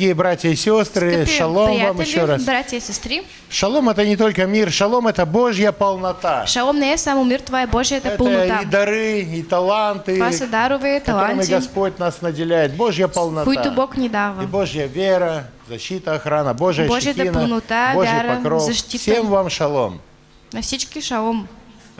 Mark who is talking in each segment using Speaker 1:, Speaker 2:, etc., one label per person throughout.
Speaker 1: Дорогие братья и сестры,
Speaker 2: Скъпи
Speaker 1: шалом вам еще раз.
Speaker 2: братя и сестри,
Speaker 1: Шалом это не только мир, шалом это Божья полнота.
Speaker 2: шалом не само мир, това е Божията
Speaker 1: Это
Speaker 2: пълнота.
Speaker 1: и дары, и таланты,
Speaker 2: дарове,
Speaker 1: которыми Господь нас наделяет. Божья полнота.
Speaker 2: които Бог
Speaker 1: И
Speaker 2: дава.
Speaker 1: Божья вера, защита, охрана, Божья
Speaker 2: Божьята
Speaker 1: щетина,
Speaker 2: полнота,
Speaker 1: Божий
Speaker 2: вяра,
Speaker 1: покров.
Speaker 2: защита.
Speaker 1: Всем вам шалом.
Speaker 2: На всички шалом.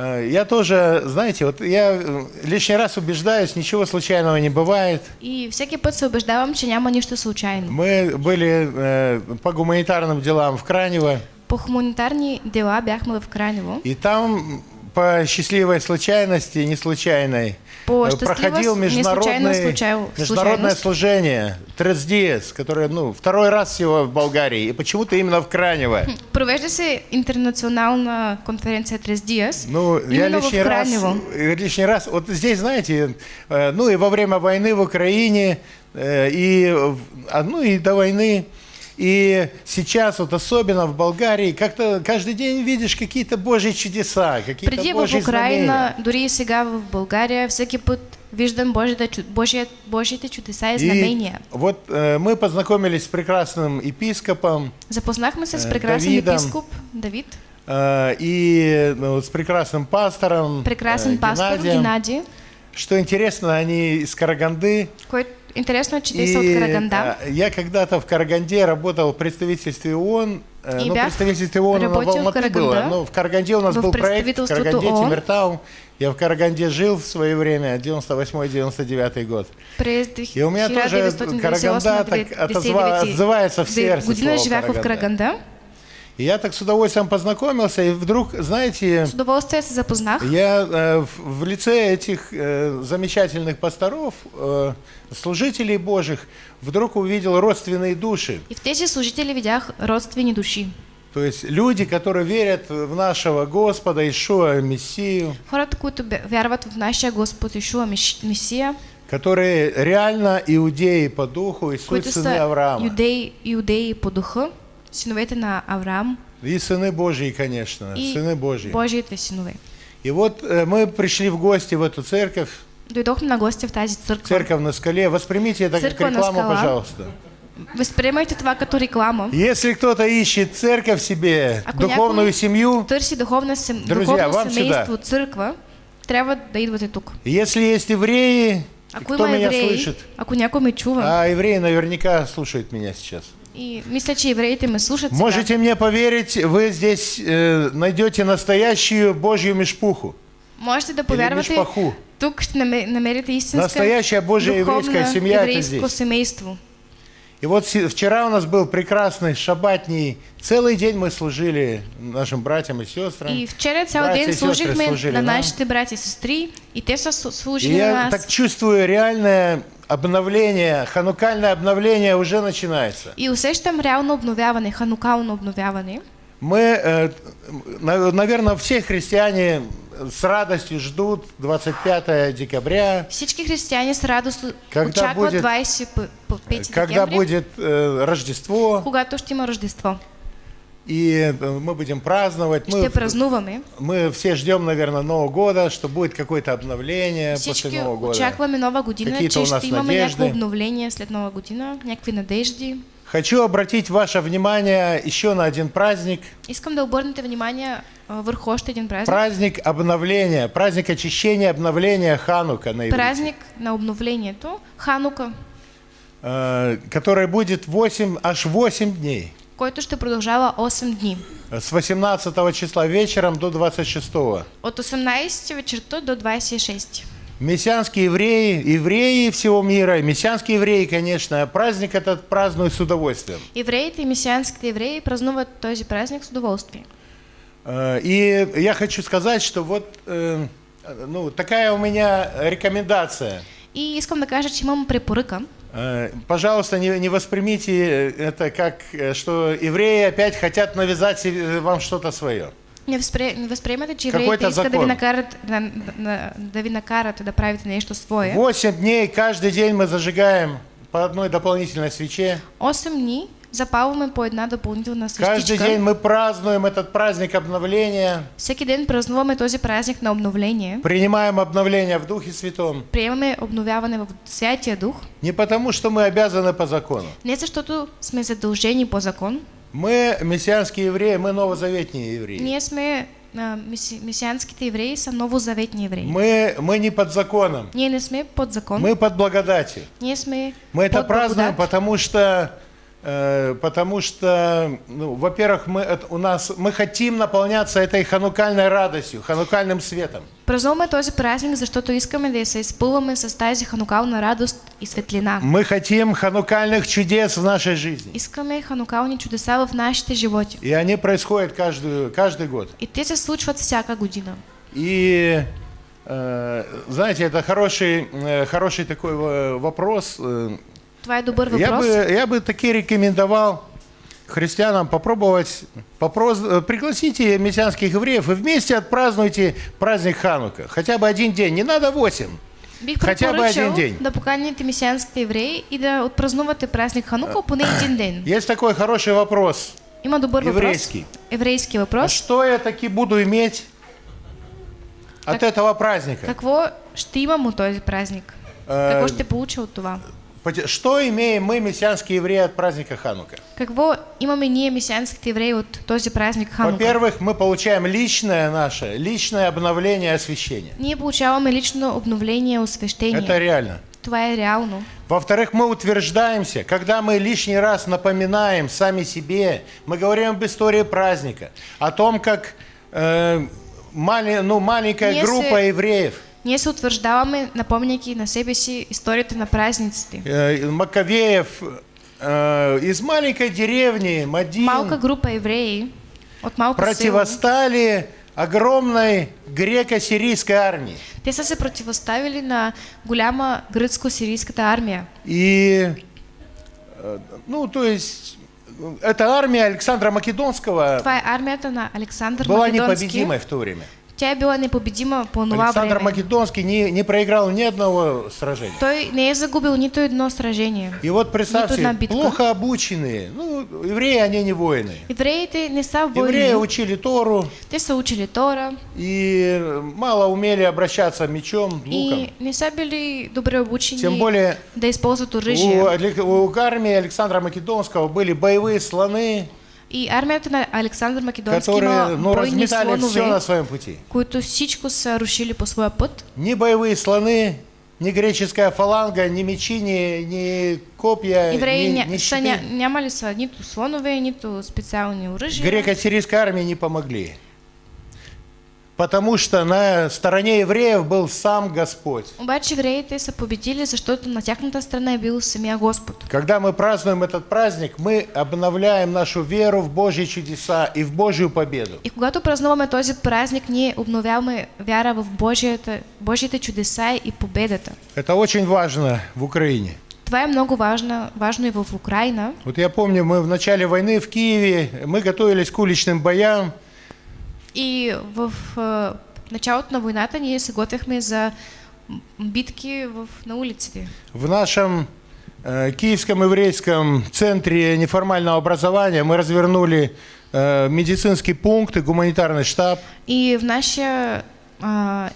Speaker 1: Э, Я тоже, знаете, вот я э, лишний раз убеждаюсь, ничего случайного не бывает.
Speaker 2: И всеки път се убеждавам, че няма нищо случайно.
Speaker 1: Мы были э, по гуманитарным делам в Кранево,
Speaker 2: По хуманитарни дела бяхме в Кранево.
Speaker 1: и там по счастливой случайности, не случайной,
Speaker 2: По
Speaker 1: э, проходил международный,
Speaker 2: случай-
Speaker 1: международное служение Тресдиес, которое ну, второй раз всего в Болгарии, и почему-то именно в Кранево.
Speaker 2: Провежда се интернационална конференция Трес Диас.
Speaker 1: Ну, я
Speaker 2: именно в
Speaker 1: лишний раз,
Speaker 2: Кранево.
Speaker 1: э, лишний раз, вот здесь, знаете, э, ну и во время войны в Украине, и, а, ну и до войны, и сейчас вот особенно в Болгарии, как-то каждый день видишь какие-то Божьи чудеса, какие-то
Speaker 2: Преди в
Speaker 1: Божьи
Speaker 2: Украина,
Speaker 1: знамения.
Speaker 2: дори и сега в България, всеки път виждам Божия, Божиите чудеса и знамения.
Speaker 1: И вот э, мы познакомились с прекрасным епископом
Speaker 2: Запознахме се с
Speaker 1: Е,
Speaker 2: прекрасен
Speaker 1: Давидом.
Speaker 2: епископ Давид,
Speaker 1: э, и ну, с прекрасным пастором
Speaker 2: прекрасен
Speaker 1: э,
Speaker 2: пастор
Speaker 1: Геннадием.
Speaker 2: Геннадий,
Speaker 1: Что интересно, они из Караганды.
Speaker 2: който интересно са
Speaker 1: И,
Speaker 2: от Караганда.
Speaker 1: я когда-то в Караганде работал в представительстве ООН. э,
Speaker 2: И
Speaker 1: ну,
Speaker 2: бях
Speaker 1: представительстве ООН в Алматы было. Но в Караганде у нас
Speaker 2: В
Speaker 1: был проект в Караганде,
Speaker 2: ООН.
Speaker 1: Тимиртау. Я в Караганде жил в свое время, 98-99 год. И у меня тоже Караганда так отзывается в сердце слово Караганда. И я так с удовольствием познакомился, и вдруг, знаете,
Speaker 2: С удоволствием се запознах.
Speaker 1: я э, в, в лице этих э, замечательных пасторов, э, служителей Божьих, вдруг увидел родственные души.
Speaker 2: И в тези служители видях родствени души.
Speaker 1: То есть люди, которые верят в нашего Господа Ишуа, Мессию,
Speaker 2: Хората, които вярват в нашия Господ Ишуа Месия,
Speaker 1: которые реально иудеи по духу и суть
Speaker 2: са
Speaker 1: Авраама.
Speaker 2: юдеи, иудеи по духа, синовете на Авраам
Speaker 1: И сыны Божьи, конечно,
Speaker 2: и
Speaker 1: сыны Божьи.
Speaker 2: Божиите синове.
Speaker 1: И вот э, мы пришли в гости в эту церковь,
Speaker 2: Дойдохме на гости в тази църква.
Speaker 1: церковь на скале. Воспримите это как
Speaker 2: Церковь на
Speaker 1: рекламу, пожалуйста.
Speaker 2: Възприемайте това като реклама.
Speaker 1: Если кто-то ищет церковь себе,
Speaker 2: Ако
Speaker 1: духовную семью,
Speaker 2: Търси духовна, сем...
Speaker 1: Друзья, вам
Speaker 2: семейство, църква, трябва да идвате тук.
Speaker 1: если есть евреи,
Speaker 2: Ако
Speaker 1: кто меня
Speaker 2: евреи,
Speaker 1: слышит?
Speaker 2: ако някой ме чува,
Speaker 1: А евреи наверняка слушают меня сейчас.
Speaker 2: И мисля, че евреите ме слушат сега,
Speaker 1: Можете мне поверить, вы здесь э, найдете настоящую Божью мешпуху.
Speaker 2: можете повярвате,
Speaker 1: мишпаху.
Speaker 2: тук намерите истинска
Speaker 1: Настоящая Божья еврейская семья это здесь.
Speaker 2: семейство.
Speaker 1: И вот вчера у нас был прекрасный шабатний. Целый день мы служили нашим братьям и сестрам.
Speaker 2: И вчера цял
Speaker 1: Братя и
Speaker 2: ден
Speaker 1: сестры
Speaker 2: служихме
Speaker 1: служили
Speaker 2: на
Speaker 1: нам.
Speaker 2: нашите братя и сестри, и те
Speaker 1: И
Speaker 2: служили на
Speaker 1: я
Speaker 2: нас.
Speaker 1: так чувствую, реальное обновление, ханукальное обновление уже начинается.
Speaker 2: И усещам реално обновяване, ханукално обновяване.
Speaker 1: Мы, э, на- наверное, все христиане с радостью ждут 25 декабря,
Speaker 2: Всички християни с радост
Speaker 1: Когда будет-
Speaker 2: 25
Speaker 1: когда
Speaker 2: декември,
Speaker 1: будет э, Рождество,
Speaker 2: когато ще има Рождество.
Speaker 1: И э, мы будем праздновать.
Speaker 2: Ще
Speaker 1: Мы,
Speaker 2: празнуваме.
Speaker 1: мы все ждем, наверное, Нового года, что будет какое-то обновление
Speaker 2: Всички
Speaker 1: после Нового года.
Speaker 2: очакваме нова година,
Speaker 1: Какие-то
Speaker 2: че ще имаме някакво обновление след нова година, някакви надежди.
Speaker 1: Хочу обратить ваше внимание еще на один праздник.
Speaker 2: Искам да обърнете внимание а, върху още един празник.
Speaker 1: Праздник обновления, праздник очищения, обновления Ханука на иврите,
Speaker 2: Празник на обновлението, Ханука,
Speaker 1: э, который будет 8, аж 8 дней.
Speaker 2: Който ще продължава 8 дни.
Speaker 1: С 18 числа вечером до 26.
Speaker 2: От 18 вечерта до 26.
Speaker 1: Мессианские евреи, евреи всего мира, мессианские евреи, конечно, праздник этот празднуют с удовольствием.
Speaker 2: Евреите и месианските евреи празнуват този празник с удоволствие.
Speaker 1: Э, И я хочу сказать, что вот э, ну, такая у меня рекомендация.
Speaker 2: И искам да кажа, че имам препоръка.
Speaker 1: Э, Пожалуйста, не, не воспримите это как, э, что евреи опять хотят навязать себе- вам что-то свое.
Speaker 2: Не, възприемате, че
Speaker 1: Какой-то
Speaker 2: да ви,
Speaker 1: закон.
Speaker 2: накарат, да, ви накарат да правите нещо свое.
Speaker 1: 8 дней каждый день мы зажигаем по одной дополнительной свече.
Speaker 2: 8 дни, запалваме по една допълнителна
Speaker 1: Каждый день мы празднуем этот праздник обновления,
Speaker 2: Всеки ден празнуваме този празник на обновление.
Speaker 1: принимаем обновление в Духе Святом.
Speaker 2: Приемаме обновяване в Святия Дух.
Speaker 1: Не потому, что мы обязаны по закону.
Speaker 2: Не защото сме задължени по закон.
Speaker 1: Мы мессианские евреи, мы новозаветные евреи.
Speaker 2: Ние сме а, миси, месианските евреи, са новозаветни евреи.
Speaker 1: Мы, мы не под законом,
Speaker 2: Ние не сме под закон.
Speaker 1: мы под благодатью.
Speaker 2: Ние сме
Speaker 1: Мы это
Speaker 2: под
Speaker 1: празднуем,
Speaker 2: благодат.
Speaker 1: потому что, потому что, ну, во-первых, мы, у нас, мы хотим наполняться этой ханукальной радостью, ханукальным светом.
Speaker 2: Празнуваме този празник, защото искаме да се изпълваме с тази ханукална радост и светлина.
Speaker 1: Мы хотим ханукальных чудес в нашей жизни.
Speaker 2: Искаме ханукални чудеса в нашите животи.
Speaker 1: И они происходят каждую, каждый год.
Speaker 2: И те се случват всяка година.
Speaker 1: И э, знаете, это хороший, э, хороший такой э, вопрос. Э,
Speaker 2: Това е добър
Speaker 1: Я бы, я бы таки рекомендовал христианам попробовать, попрос- э, пригласите мессианских евреев и вместе отпразднуйте праздник Ханука. Хотя бы один день, не надо восемь.
Speaker 2: Бих
Speaker 1: Хотя бы
Speaker 2: препоръчал
Speaker 1: един день.
Speaker 2: да поканите мисианските евреи и да отпразнувате празник Ханука поне един ден.
Speaker 1: Есть такой хороший вопрос.
Speaker 2: Има добър въпрос.
Speaker 1: Еврейски.
Speaker 2: Еврейски
Speaker 1: А
Speaker 2: въпрос.
Speaker 1: что я таки буду иметь от
Speaker 2: Как-
Speaker 1: этого праздника?
Speaker 2: Какво ще имам от този празник?
Speaker 1: Е,
Speaker 2: Какво ще получа от това?
Speaker 1: Что имеем мы, мессианские евреи, от праздника Ханука?
Speaker 2: Какво имаме ние, мисианските евреи, от този празник Ханука?
Speaker 1: Во-первых, мы получаем личное наше, личное обновление освящения.
Speaker 2: Ние получаваме лично обновление, освещение.
Speaker 1: Это реально.
Speaker 2: Това е реално.
Speaker 1: Во-вторых, мы утверждаемся, когда мы лишний раз напоминаем сами себе, мы говорим об истории праздника, о том, как э, мали- ну, маленькая
Speaker 2: Если-
Speaker 1: группа евреев,
Speaker 2: Ние се утвърждаваме, напомняйки на себе си историята на празниците.
Speaker 1: Маковеев, э, из маленькой деревни Мадин
Speaker 2: Малка група евреи от малко
Speaker 1: противостали огромной греко-сирийской армии.
Speaker 2: те са се противоставили на голяма гръцко-сирийската армия.
Speaker 1: И, э, ну, то есть, эта армия Александра Македонского
Speaker 2: Това е армията на Александър
Speaker 1: была
Speaker 2: Македонски.
Speaker 1: непобедимой в то время.
Speaker 2: Тя била непобедима по
Speaker 1: Александр
Speaker 2: време.
Speaker 1: Македонский не, не проиграл ни одного сражения.
Speaker 2: Той не загубил нито едно сражение.
Speaker 1: И вот представьте, плохо обученные, ну, евреи, они не воины.
Speaker 2: Евреите не са
Speaker 1: Евреи
Speaker 2: войни.
Speaker 1: учили Тору
Speaker 2: Те са учили Тора
Speaker 1: и мало умели обращаться мечом, луком.
Speaker 2: и не са били добре обучени
Speaker 1: Тем более
Speaker 2: да използват
Speaker 1: у,
Speaker 2: оръжие.
Speaker 1: Алек- у армии Александра Македонского были боевые слоны,
Speaker 2: И армията на Александър Македонски
Speaker 1: которые
Speaker 2: има
Speaker 1: ну,
Speaker 2: бойни
Speaker 1: разметали все на
Speaker 2: слонове,
Speaker 1: своем пути.
Speaker 2: които всичко са рушили по своя път.
Speaker 1: Ни боевые слоны, ни греческая фаланга, ни мечи, ни, ни копья,
Speaker 2: Евреи
Speaker 1: ни, ни щиты.
Speaker 2: ня, нямали са нито слонове, нито специални оръжия.
Speaker 1: Греко-сирийской армии не помогли. Потому что на стороне евреев был сам Господь.
Speaker 2: Обаче евреите са победили, защото на тяхната страна бил самия Господ.
Speaker 1: Когда мы празднуем этот праздник, мы обновляем нашу веру в Божьи чудеса и в Божью победу.
Speaker 2: И когато празнуваме този празник, ние обновяваме вяра в Божията, Божите чудеса и победата.
Speaker 1: Это очень важно в Украине.
Speaker 2: Това е много важно, важно и в Украина.
Speaker 1: Вот я помню, мы в начале войны в Киеве, мы готовились к уличным боям,
Speaker 2: И в началото на войната ние се готвяхме за битки в, на улиците.
Speaker 1: В нашем э, Киевском еврейском центре неформального образования мы развернули э, медицинский пункт и гуманитарный штаб.
Speaker 2: И в нашия а,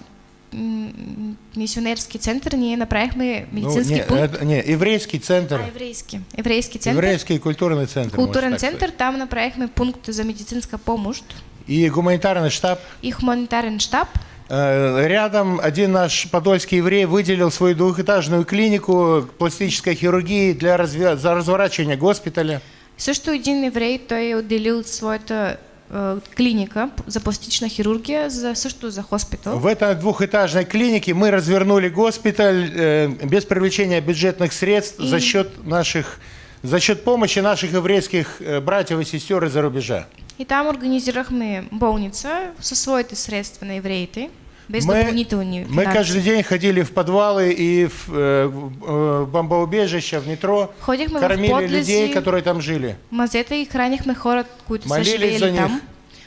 Speaker 2: м, мисионерски център ние направихме
Speaker 1: Ну, не,
Speaker 2: пункт.
Speaker 1: это- не, еврейский центр.
Speaker 2: А, еврейски. Еврейски център.
Speaker 1: Еврейский культурный центр. сказать.
Speaker 2: център, там направихме пункт за медицинска помощ
Speaker 1: И гуманитарный штаб.
Speaker 2: и хуманитарен штаб.
Speaker 1: Э, Рядом один наш подольский еврей выделил свою двухэтажную клинику пластической хирургии для разве- за разворачивания госпиталя.
Speaker 2: Също един еврей, той е отделил своята е, клиника за пластична хирургия, за, също за хоспитал.
Speaker 1: В этой двухэтажной клинике мы развернули госпиталь э, без привлечения бюджетных средств
Speaker 2: И-
Speaker 1: за счет наших за счет помощи наших еврейских э, братьев и сестер из-за рубежа.
Speaker 2: И там организирахме болница със своите средства на евреите, без
Speaker 1: Мы, мы каждый день ходили в подвалы и в, э, э, бомбоубежища, в метро,
Speaker 2: Ходихме в
Speaker 1: кормили
Speaker 2: подлези,
Speaker 1: людей, которые там жили.
Speaker 2: мазета и хранихме хора, които
Speaker 1: Молились за них.
Speaker 2: там.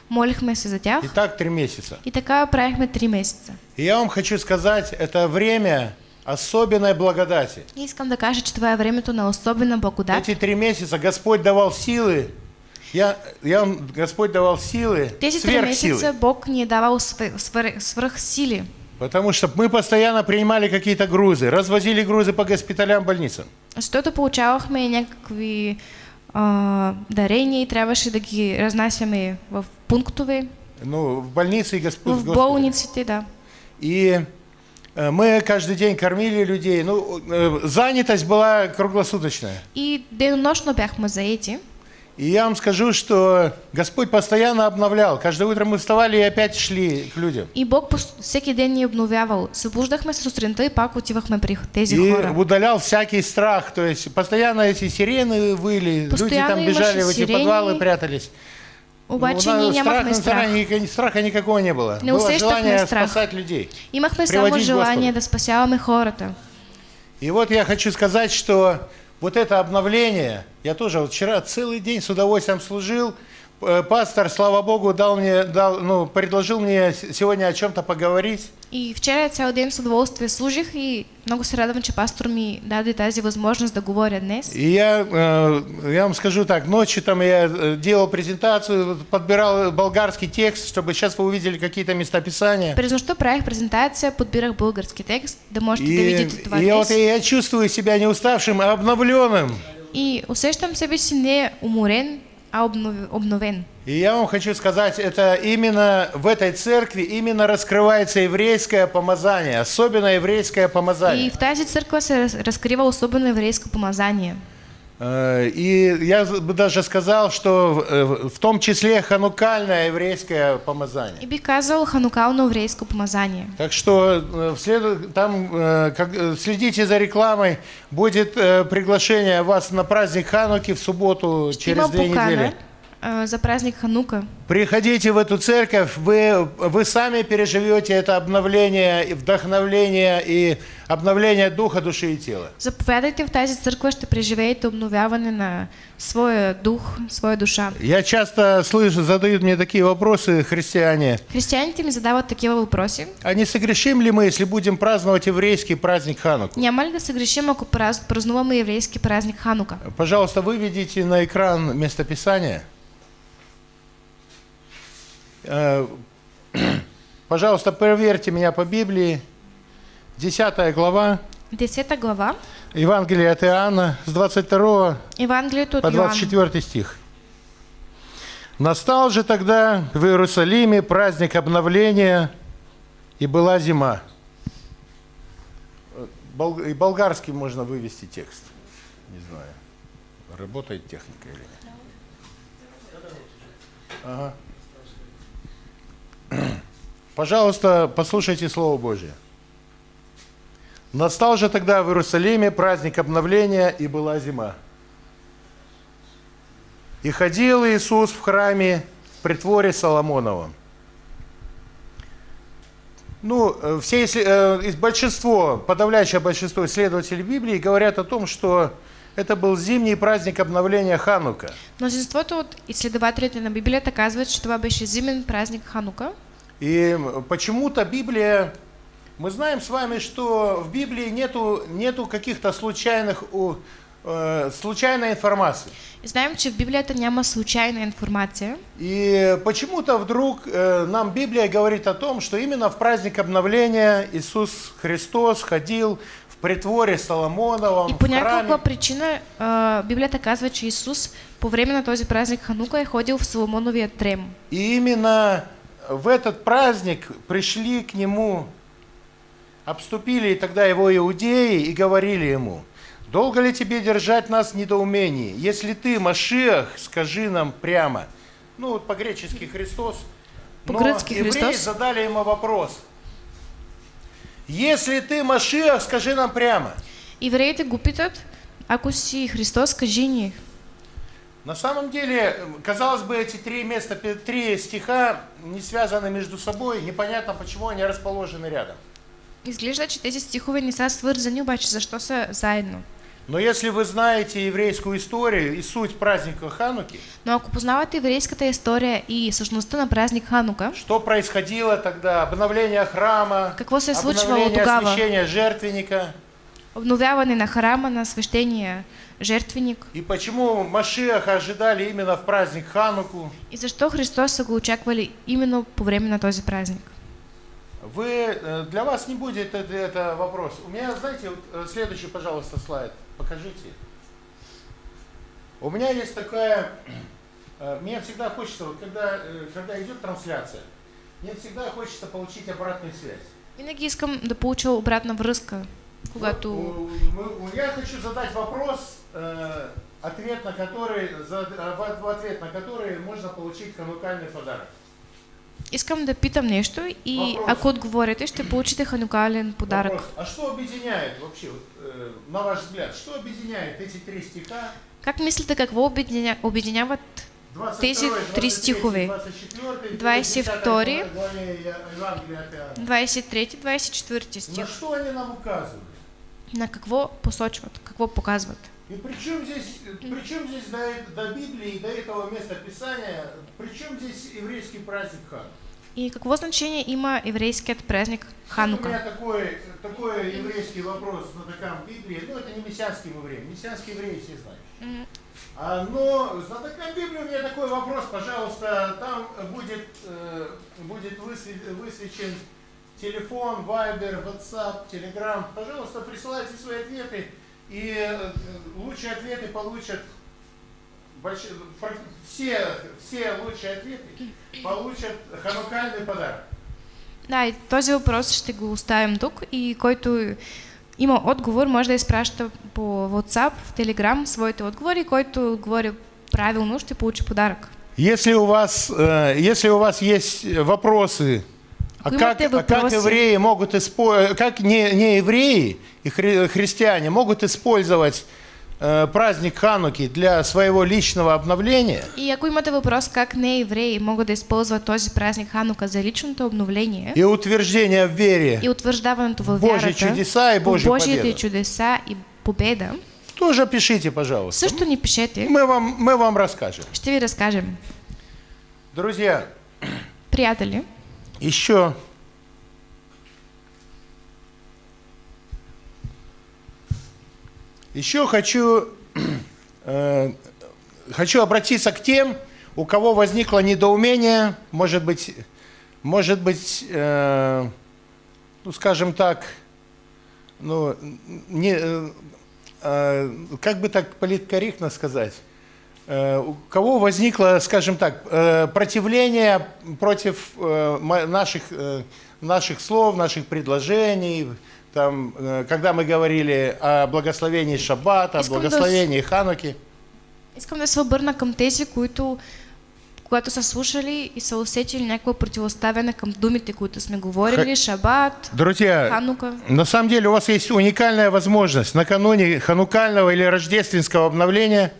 Speaker 2: Молихме се за тях.
Speaker 1: И так три месяца.
Speaker 2: И така правихме три месеца.
Speaker 1: И я вам хочу сказать, это время особенной благодати.
Speaker 2: И искам да кажа, че това е времето на особена благодат.
Speaker 1: Эти три месяца Господь давал силы. Я, я вам, Господь давал силы,
Speaker 2: Тези три месеца Бог ни е давал свър- свръхсили.
Speaker 1: Потому что мы постоянно принимали какие-то грузы, развозили грузы по госпиталям, больницам.
Speaker 2: Защото получавахме някакви а, дарения и трябваше да ги разнасяме в пунктове,
Speaker 1: Ну, в больнице и госп-
Speaker 2: в болниците, да.
Speaker 1: И э, мы каждый день кормили людей. Ну, э, занятость была круглосуточная.
Speaker 2: И денонощно бяхме заети.
Speaker 1: И я вам скажу, что Господь постоянно обновлял. Каждое утро мы вставали и опять шли к людям.
Speaker 2: И Бог пос- всеки ден ни е обновявал. Събуждахме се сутринта и пак отивахме при тези
Speaker 1: И
Speaker 2: хора.
Speaker 1: удалял всякий страх. То есть постоянно эти сирены выли, люди
Speaker 2: Постоянно
Speaker 1: там бежали в эти
Speaker 2: сирени.
Speaker 1: подвалы, прятались. Ну,
Speaker 2: ние
Speaker 1: страх,
Speaker 2: нямахме страх.
Speaker 1: страха, страха никакого не было.
Speaker 2: Не
Speaker 1: было желание
Speaker 2: страх.
Speaker 1: спасать людей.
Speaker 2: Имахме само желание да спасяваме хората.
Speaker 1: И вот я хочу сказать, что вот это обновление, я тоже вот вчера целый день с удовольствием служил. Э, Пастор, слава Богу, дал мне, дал, ну, предложил мне сегодня о чем-то поговорить.
Speaker 2: И вчера цял ден с удоволствие служих и много се радвам, че пастор ми даде тази възможност да говоря днес.
Speaker 1: И я, э, я вам скажу так, ночью там я э, делал презентацию, подбирал болгарский текст, чтобы сейчас вы увидели какие-то местописания.
Speaker 2: През нощта правих презентация, подбирах български текст, да можете
Speaker 1: И,
Speaker 2: да видите това
Speaker 1: и я, вот, я чувствую себя не уставшим, а обновленным.
Speaker 2: И усещам себе си не уморен, а обнов- обновен.
Speaker 1: И я вам хочу сказать, это именно в этой церкви именно раскрывается еврейское помазание, особенно еврейское помазание.
Speaker 2: И в тази църква се раз- разкрива особено еврейско помазание.
Speaker 1: Э, И я бы даже сказал, что э, в том числе ханукальное еврейское помазание.
Speaker 2: И бих казал ханукално еврейско помазание.
Speaker 1: Так что э, там как, следите за рекламой, будет приглашение вас на праздник Хануки в субботу через две недели.
Speaker 2: за празник Ханука.
Speaker 1: Приходите в эту церковь, вы, вы сами переживете это обновление, вдохновление и обновление духа, души и тела.
Speaker 2: Заповядайте в тази църква, ще преживеете обновяване на своя дух, своя душа.
Speaker 1: Я часто слышу, задают мне такие вопросы христиане.
Speaker 2: Християните ми задават такива въпроси.
Speaker 1: А не согрешим ли мы, если будем праздновать еврейский праздник Хануку?
Speaker 2: Няма ли да се грешим, ако празд- празнуваме еврейски празник Ханука?
Speaker 1: Пожалуйста, выведите на экран местописание. Э, Пожалуйста, проверьте меня по Библии. 10 глава,
Speaker 2: Десета глава,
Speaker 1: Евангелие от Иоанна, с 22
Speaker 2: Евангелието
Speaker 1: по
Speaker 2: от Йоанн.
Speaker 1: 24 стих. Настал же тогда в Иерусалиме праздник обновления, и была зима. Э, И болгарский можно вывести текст. Не знаю, работает техника или нет. Ага. Пожалуйста, послушайте Слово Божье. Настал же тогда в Иерусалиме праздник обновления, и была зима. И ходил Иисус в храме в притворе Соломоновом. Ну, э, все, э, большинство, подавляющее большинство исследователей Библии говорят о том, что это был зимний праздник обновления Ханука.
Speaker 2: Мнозинството от изследователите на Библията казват, че това беше зимен празник Ханука.
Speaker 1: И почему-то Библия, мы знаем с вами, что в Библии нету, нету каких-то случайных, э, случайной информации.
Speaker 2: Знаем, че в Библията няма случайна информация.
Speaker 1: И почему-то вдруг э, нам Библия говорит о том, что именно в праздник обновления Иисус Христос ходил в притворе Соломоновом,
Speaker 2: И по някаква причина а, Библията казва, че Исус по време на този празник Ханука е ходил в Соломоновия трем.
Speaker 1: И именно в этот праздник пришли к нему, обступили тогда его иудеи и говорили ему, «Долго ли тебе держать нас в недоумении? Если ты, Машиах, скажи нам прямо». Ну, вот по-гречески Христос. Но
Speaker 2: По-грецки
Speaker 1: евреи
Speaker 2: Христос.
Speaker 1: задали ему вопрос. «Если ты, Машиах, скажи нам прямо».
Speaker 2: Евреите го питат, ако си Христос, кажи ни.
Speaker 1: На самом деле, казалось бы, эти три места, три стиха не связаны между собой. Непонятно, почему они расположены рядом.
Speaker 2: Изглежда, че тези стихове не са свързани, обаче защо са заедно?
Speaker 1: Но если вы знаете еврейскую историю и суть праздника Хануки,
Speaker 2: Но ако познавате еврейската история и същността на празник Ханука,
Speaker 1: что происходило тогда? Обновление храма,
Speaker 2: Какво се е случвало тогава?
Speaker 1: жертвенника.
Speaker 2: обновяване на храма, на свещения жертвеник.
Speaker 1: И почему Машиаха ожидали именно в праздник Хануку?
Speaker 2: И защо Христос са го очаквали именно по време на този празник?
Speaker 1: Вы, э, для вас не будет это, это вопрос. У меня, знаете, вот, э, следующий, пожалуйста, слайд. Покажите. У меня есть такая... э, Мне всегда хочется, вот когда, когда идет трансляция, мне всегда хочется получить обратную связь.
Speaker 2: Винаги искам да получа обратна връзка, когато...
Speaker 1: Вот, у- мы- Я хочу задать вопрос, э, ответ на который, в ответ на который можно получить ханукальный подарок.
Speaker 2: Искам да питам нещо и
Speaker 1: Въпрос.
Speaker 2: ако отговорите, ще получите ханукален подарък.
Speaker 1: Вопрос, а что объединяет вообще, вот, э, на ваш взгляд, что объединяет эти три стиха?
Speaker 2: Как мислите, какво обединя... обединяват
Speaker 1: 22,
Speaker 2: Тези
Speaker 1: 23,
Speaker 2: три стихове.
Speaker 1: 24,
Speaker 2: 22,
Speaker 1: 10 главе Евангелия от Иоанна.
Speaker 2: 23-24 стих?
Speaker 1: На что они нам указывают?
Speaker 2: На какво посочват, какво показват?
Speaker 1: И при чем здесь, при чем здесь до, до Библии, до этого места Писания, при чем здесь еврейский праздник Хан?
Speaker 2: И какво значение има еврейският празник
Speaker 1: У
Speaker 2: Ханука?
Speaker 1: меня такой, такой еврейский вопрос на таком Библии, ну это не мессианский еврей, мессианские евреи все знают.
Speaker 2: М,
Speaker 1: А, но на таком Библии у меня такой вопрос, пожалуйста, там будет, э, будет высве- высвечен телефон, Viber, WhatsApp, Telegram. Пожалуйста, присылайте свои ответы, и э, лучшие ответы получат больш- все, все лучшие ответы получат ханукальный подарок.
Speaker 2: Да, и този въпрос ще го оставим тук и който има отговор, може да изпраща по WhatsApp, в Telegram своите отговори, който отговори правилно, ще получи подарък.
Speaker 1: Если у вас, э, если у вас есть вопросы, а
Speaker 2: Вы
Speaker 1: как, а как евреи могут использовать, как не, не евреи и хри- христиане могут использовать э, праздник Хануки для своего личного обновления,
Speaker 2: И ако имате въпрос как не евреи могат да използват този празник Ханука за личното обновление
Speaker 1: и утверждения в вере,
Speaker 2: и утвърждаването в
Speaker 1: Божьи чудеса и
Speaker 2: Божиите
Speaker 1: победа.
Speaker 2: чудеса и победа,
Speaker 1: тоже пишите, пожалуйста.
Speaker 2: също ни пишете,
Speaker 1: Мы вам, мы вам расскажем.
Speaker 2: ще ви разкажем.
Speaker 1: Друзья,
Speaker 2: Приятели,
Speaker 1: еще. Еще хочу э, хочу обратиться к тем, у кого возникло недоумение, может быть, может быть, э, ну, скажем так, ну, не, э, э, как бы так политкорректно сказать, у кого возникло, скажем так, э, противление против э, наших, э, наших слов, наших предложений, там, э, когда мы говорили о благословении Шаббата, о благословении Хануки.
Speaker 2: искам да се обърна към тези, които когато са слушали и са усетили някакво противоставяне към думите, които сме говорили, Шабат,
Speaker 1: Друзья,
Speaker 2: Ханука.
Speaker 1: на самом деле у вас есть уникальная возможность накануне ханукального или рождественского обновления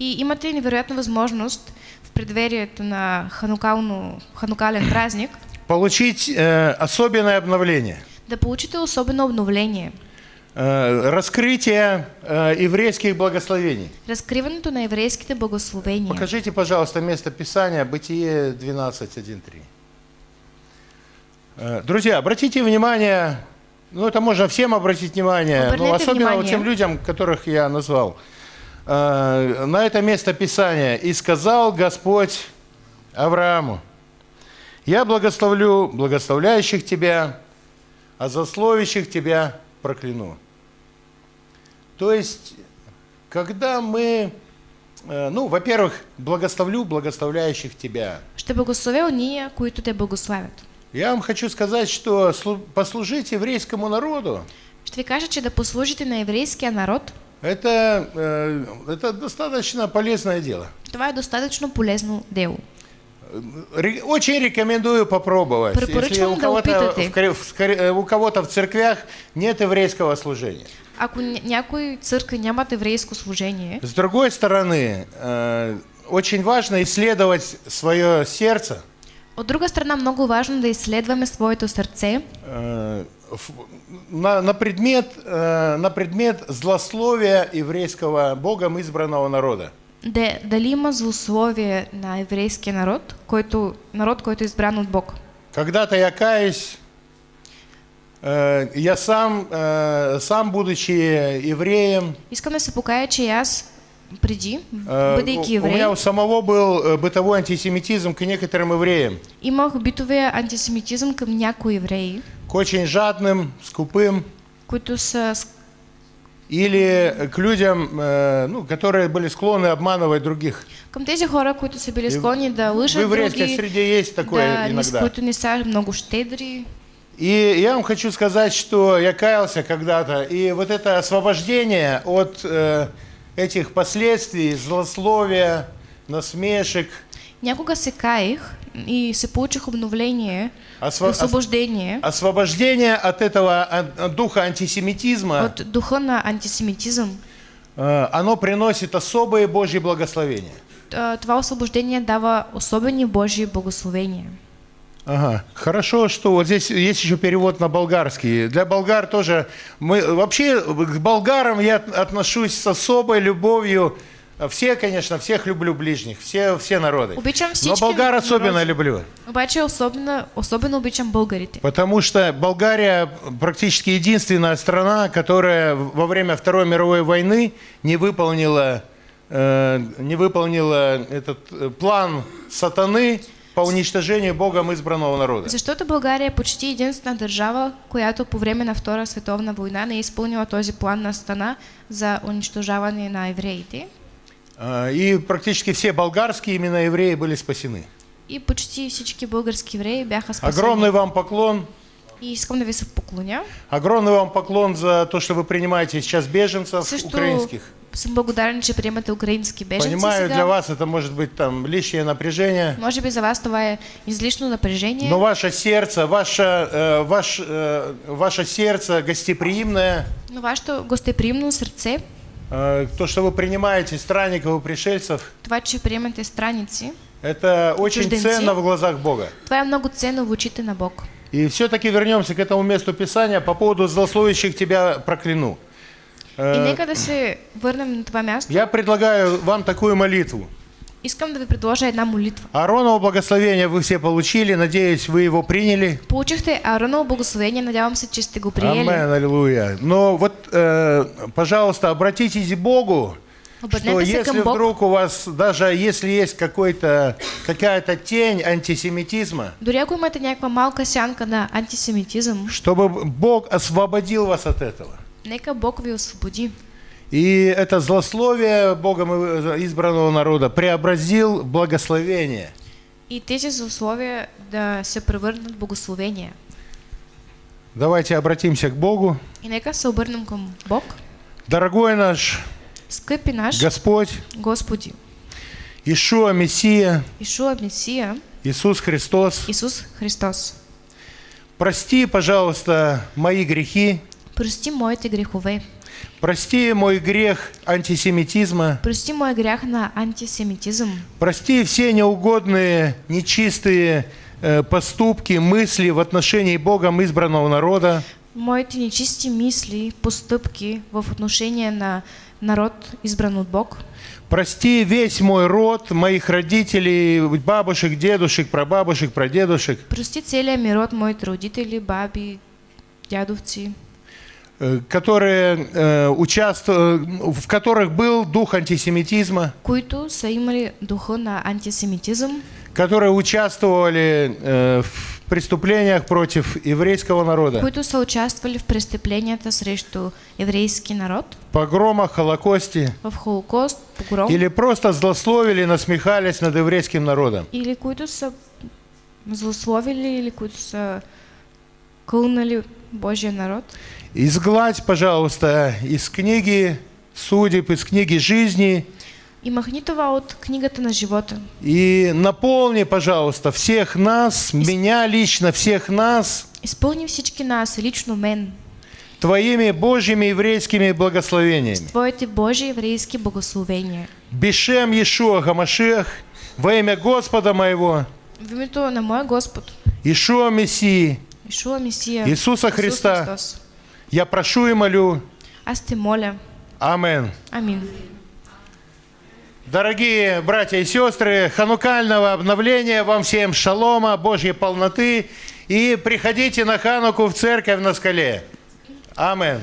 Speaker 2: И имате невероятна възможност в предверието на ханукално, ханукален празник
Speaker 1: получить э, особенное обновление.
Speaker 2: да получите особено обновление.
Speaker 1: Э, раскрытие э, еврейских благословений.
Speaker 2: Разкриването на еврейските благословения.
Speaker 1: Покажите, пожалуйста, место Писания, Бытие 12.1.3. Э, Друзья, обратите внимание, ну это можно всем обратить внимание, но
Speaker 2: Оберните
Speaker 1: особенно вот
Speaker 2: внимание.
Speaker 1: тем людям, которых я назвал. Э, На это место Писания. «И сказал Господь Аврааму, я благословлю благословляющих тебя, а засловящих тебя прокляну». То есть, когда мы Э, Ну, во-первых, благословлю благословляющих тебя.
Speaker 2: Ще благословя уния, които те благославят.
Speaker 1: Я вам хочу сказать, что слу- послужить еврейскому народу
Speaker 2: ви кажа, че да послужите на еврейския народ,
Speaker 1: это, э, это достаточно полезное дело.
Speaker 2: това е достатъчно полезно дело.
Speaker 1: Очень рекомендую попробовать. Если у
Speaker 2: да
Speaker 1: кого-то, в, кор- в скор- э, у кого-то в церквях нет еврейского служения.
Speaker 2: Ако ня- някой църкви нямат еврейско служение,
Speaker 1: С другой стороны, э, очень важно исследовать свое сердце,
Speaker 2: от друга страна много важно да изследваме своето сърце,
Speaker 1: э, ф- на, на предмет, э, на предмет злословия еврейского Богом избранного народа.
Speaker 2: Де, дали има злословие на еврейския народ, който, народ, който е избран от Бог.
Speaker 1: Когда-то я каюсь, э, я сам, э, сам будучи евреем,
Speaker 2: Искам да се покая, че аз преди,
Speaker 1: э,
Speaker 2: бъдейки
Speaker 1: у- у меня
Speaker 2: еврей,
Speaker 1: у самого был э, бытовой антисемитизм к некоторым евреям,
Speaker 2: имах битовия антисемитизъм към някои евреи,
Speaker 1: очень жадным, скупым,
Speaker 2: с-
Speaker 1: или к людям, э, ну, которые были склонны обманывать других.
Speaker 2: към тези хора, които са били склонни да
Speaker 1: В
Speaker 2: лъжат други,
Speaker 1: среде есть такое
Speaker 2: да,
Speaker 1: иногда.
Speaker 2: които не са много щедри.
Speaker 1: И я вам хочу сказать, что я каялся когда-то, и вот это освобождение от э, этих последствий, злословия, насмешек,
Speaker 2: Някога се каих и се получих обновление,
Speaker 1: осво- ос-
Speaker 2: освобождение
Speaker 1: освобождение от этого от духа антисемитизма,
Speaker 2: от духа на антисемитизъм.
Speaker 1: э, оно приносит особые Божьи благословения.
Speaker 2: Т- Това освобождение дава особени Божии благословения.
Speaker 1: Ага. Хорошо, что вот здесь есть еще перевод на болгарский. Для болгар тоже мы вообще к болгарам я от- отношусь с особой любовью. Все, конечно, всех люблю ближних, все, все народы.
Speaker 2: Обичам
Speaker 1: Но болгар особенно
Speaker 2: народи.
Speaker 1: люблю.
Speaker 2: Обаче особено, особено обичам българите.
Speaker 1: Потому что Болгария практически единственная страна, которая во время Второй мировой войны не выполнила, э, не выполнила этот э, план сатаны по уничтожению Богом избранного народа.
Speaker 2: Защото България е почти единствена държава, която по време на Втора световна война не е изпълнила този план на стана за унищожаване на евреите.
Speaker 1: А, И практически все болгарские именно евреи были спасены.
Speaker 2: И почти всички български евреи бяха спасени.
Speaker 1: Огромный вам поклон.
Speaker 2: И искам да ви се поклоня.
Speaker 1: Огромный вам поклон за то, что вы принимаете сейчас беженцев
Speaker 2: Също
Speaker 1: украинских.
Speaker 2: съм благодарен, че приемате украински беженци
Speaker 1: Понимаю,
Speaker 2: сега.
Speaker 1: для вас это может быть там лишнее напряжение.
Speaker 2: Може би за вас това е излишно напряжение,
Speaker 1: Но ваше сердце, ваше, э, ваш, э, ваше сердце гостеприимное,
Speaker 2: но вашето гостеприимно сърце,
Speaker 1: э, то, что вы принимаете странников и пришельцев,
Speaker 2: това, че приемате страници,
Speaker 1: это очень ценно в глазах Бога.
Speaker 2: това е много ценно в очите на Бог.
Speaker 1: И все-таки вернемся к этому месту Писания по поводу злословящих тебя прокляну.
Speaker 2: И
Speaker 1: Э,
Speaker 2: нека да се върнем на това място.
Speaker 1: Я предлагаю вам такую молитву.
Speaker 2: Искам да ви предложа една молитва.
Speaker 1: Аароново благословение вы все получили, надеюсь, вы его приняли.
Speaker 2: Получихте Аароново благословение, надявам се, че сте го приели.
Speaker 1: Амен, аллилуйя. Но вот, э, пожалуйста, обратитесь к Богу, что если вдруг у вас, даже если есть какой-то, какая-то тень антисемитизма,
Speaker 2: сянка на
Speaker 1: чтобы Бог освободил вас от этого.
Speaker 2: нека Бог ви освободи.
Speaker 1: И это злословие Богом избранного народа преобразил в благословение.
Speaker 2: И тези условия да се превърнат в благословения.
Speaker 1: Давайте обратимся к Богу.
Speaker 2: И нека се обърнем към Бог.
Speaker 1: Дорогой наш
Speaker 2: Скъпи наш
Speaker 1: Господь,
Speaker 2: Господи,
Speaker 1: Ишуа Мессия,
Speaker 2: Ишуа Месия,
Speaker 1: Иисус Христос,
Speaker 2: Исус Христос,
Speaker 1: прости, пожалуйста, мои грехи,
Speaker 2: прости моите грехове,
Speaker 1: прости мой грех антисемитизма,
Speaker 2: прости моя грях на антисемитизъм,
Speaker 1: прости все неугодные, нечистые э, поступки, мысли в отношении Богом избранного народа.
Speaker 2: моите нечисти мисли, постъпки в отношение на народ, избран от Бог.
Speaker 1: Прости весь мой род, моих родителей, бабушек, дедушек, прабабушек, прадедушек,
Speaker 2: Прости целия ми род, моите родители, баби, дядовци,
Speaker 1: э, которые, э, участву- в которых был дух антисемитизма,
Speaker 2: които са имали духа на антисемитизъм,
Speaker 1: которые участвовали э, в преступлениях против еврейского народа,
Speaker 2: които са участвали в престъпленията срещу еврейски народ,
Speaker 1: погромах, Холокосте,
Speaker 2: в Холокост, погром,
Speaker 1: или просто злословили, насмехались над еврейским народом.
Speaker 2: или които са злословили, или които са кълнали Божия народ.
Speaker 1: Изгладь, пожалуйста, из книги судеб, из книги жизни
Speaker 2: И махни това от книгата на живота.
Speaker 1: и наполни, пожалуйста, всех нас, меня лично, всех нас
Speaker 2: Изпълни всички нас, лично мен,
Speaker 1: Твоими Божьими еврейскими благословениями.
Speaker 2: Твоите Божии еврейски благословения.
Speaker 1: Бешем Иешуа Гамашех, во имя Господа моего,
Speaker 2: В името на моя Господ,
Speaker 1: Ишуа Мессии,
Speaker 2: Ишуа Месия.
Speaker 1: Иисуса
Speaker 2: Исус
Speaker 1: Христа.
Speaker 2: Христос.
Speaker 1: Я прошу и молю.
Speaker 2: Аз те моля.
Speaker 1: Амен.
Speaker 2: Амин.
Speaker 1: Дорогие братья и сестры, ханукального обновления вам всем шалома, Божьей полноты. И приходите на Хануку в церковь на скале. Амен.